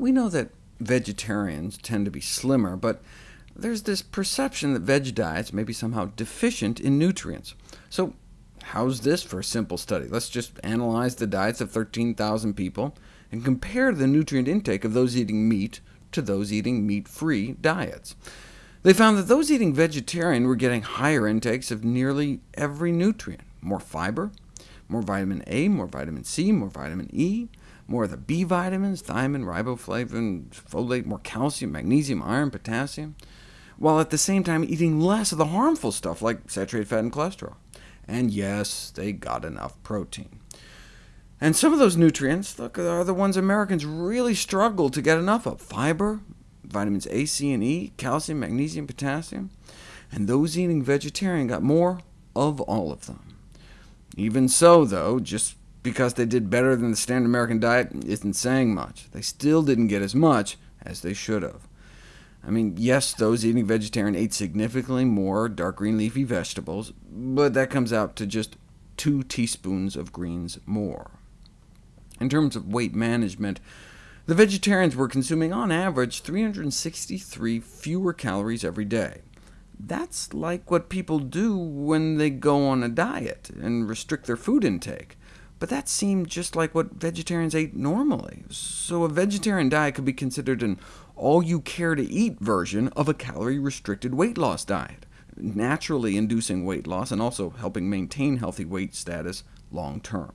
We know that vegetarians tend to be slimmer, but there's this perception that veg diets may be somehow deficient in nutrients. So how's this for a simple study? Let's just analyze the diets of 13,000 people, and compare the nutrient intake of those eating meat to those eating meat-free diets. They found that those eating vegetarian were getting higher intakes of nearly every nutrient, more fiber, more vitamin A, more vitamin C, more vitamin E, more of the B vitamins, thiamine, riboflavin, folate, more calcium, magnesium, iron, potassium, while at the same time eating less of the harmful stuff like saturated fat and cholesterol. And yes, they got enough protein. And some of those nutrients look, are the ones Americans really struggle to get enough of. Fiber, vitamins A, C, and E, calcium, magnesium, potassium. And those eating vegetarian got more of all of them. Even so, though, just because they did better than the standard American diet isn't saying much. They still didn't get as much as they should have. I mean, yes, those eating vegetarian ate significantly more dark green leafy vegetables, but that comes out to just 2 teaspoons of greens more. In terms of weight management, the vegetarians were consuming on average 363 fewer calories every day. That's like what people do when they go on a diet and restrict their food intake. But that seemed just like what vegetarians ate normally. So a vegetarian diet could be considered an all-you-care-to-eat version of a calorie-restricted weight loss diet, naturally inducing weight loss and also helping maintain healthy weight status long-term.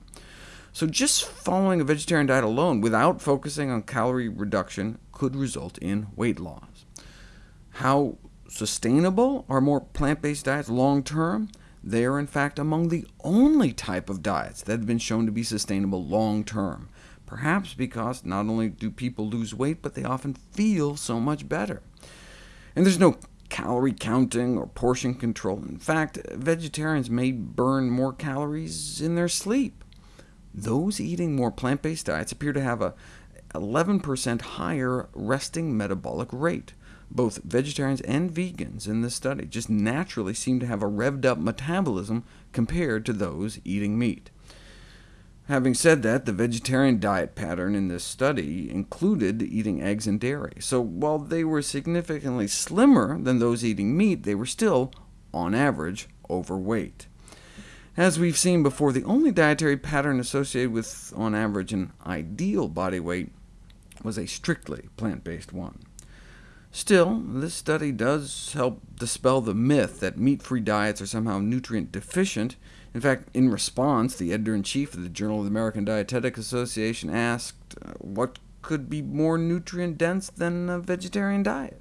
So just following a vegetarian diet alone, without focusing on calorie reduction, could result in weight loss. How sustainable are more plant-based diets long-term? They are in fact among the only type of diets that have been shown to be sustainable long-term, perhaps because not only do people lose weight, but they often feel so much better. And there's no calorie counting or portion control. In fact, vegetarians may burn more calories in their sleep. Those eating more plant-based diets appear to have a 11% higher resting metabolic rate. Both vegetarians and vegans in this study just naturally seem to have a revved-up metabolism compared to those eating meat. Having said that, the vegetarian diet pattern in this study included eating eggs and dairy, so while they were significantly slimmer than those eating meat, they were still, on average, overweight. As we've seen before, the only dietary pattern associated with, on average, an ideal body weight was a strictly plant-based one. Still, this study does help dispel the myth that meat-free diets are somehow nutrient deficient. In fact, in response, the editor-in-chief of the Journal of the American Dietetic Association asked, uh, what could be more nutrient-dense than a vegetarian diet?